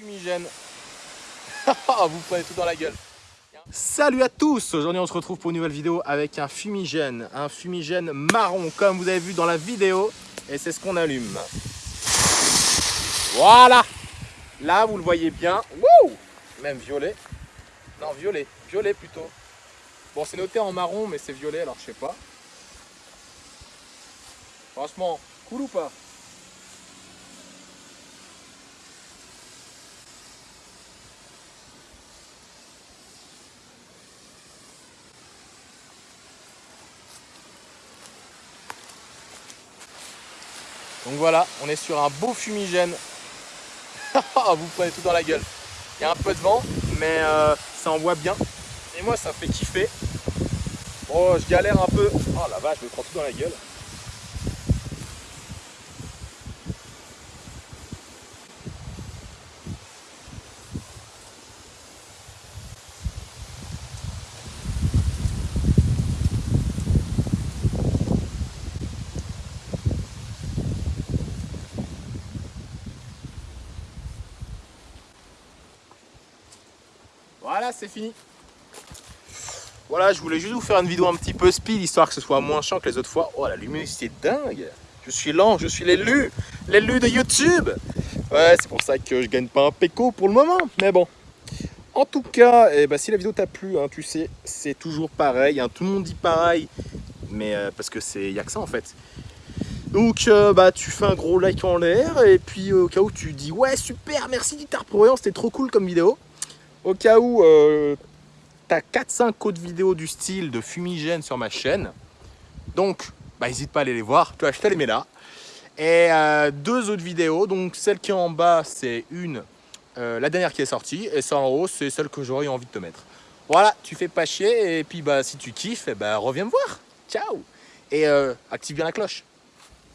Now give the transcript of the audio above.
fumigène. vous prenez tout dans la gueule. Salut à tous Aujourd'hui on se retrouve pour une nouvelle vidéo avec un fumigène, un fumigène marron comme vous avez vu dans la vidéo et c'est ce qu'on allume. Voilà Là vous le voyez bien, même violet. Non violet, violet plutôt. Bon c'est noté en marron mais c'est violet alors je sais pas. Franchement, cool ou pas? Donc voilà, on est sur un beau fumigène. Vous prenez tout dans la gueule. Il y a un peu de vent, mais euh, ça envoie bien. Et moi, ça fait kiffer. Oh, je galère un peu. Oh la vache, je me prends tout dans la gueule. Voilà, c'est fini. Voilà, je voulais juste vous faire une vidéo un petit peu speed, histoire que ce soit moins chiant que les autres fois. Oh, la luminosité dingue Je suis lent, je suis l'élu L'élu de YouTube Ouais, c'est pour ça que je gagne pas un péco pour le moment, mais bon. En tout cas, eh ben, si la vidéo t'a plu, hein, tu sais, c'est toujours pareil. Hein, tout le monde dit pareil, mais euh, parce que c'est y a que ça en fait. Donc euh, bah tu fais un gros like en l'air et puis au cas où tu dis ouais super merci Guitar Pro c'était trop cool comme vidéo au cas où euh, tu as 4-5 autres vidéos du style de fumigène sur ma chaîne. Donc, bah, n'hésite pas à aller les voir. Tu vois, je les mets là. Et euh, deux autres vidéos. Donc, celle qui est en bas, c'est une, euh, la dernière qui est sortie. Et celle en haut, c'est celle que j'aurais envie de te mettre. Voilà, tu fais pas chier. Et puis, bah, si tu kiffes, bah, reviens me voir. Ciao Et active bien la cloche.